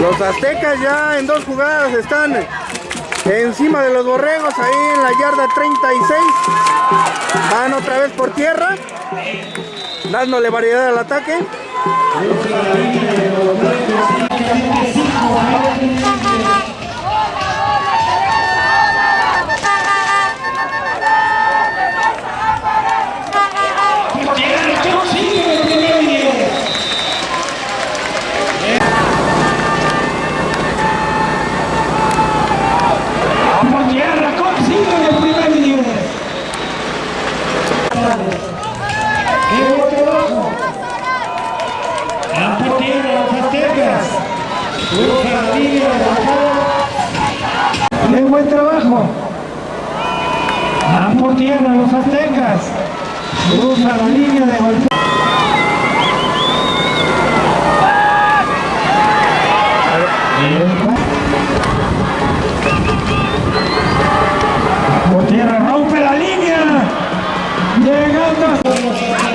Los aztecas ya en dos jugadas están encima de los borregos ahí en la yarda 36. Van otra vez por tierra, dándole variedad al ataque. La portera, las aztecas. Qué buen trabajo. Van por tierra los aztecas. Cruza la línea de golpe. Por tierra rompe la línea. Llegando.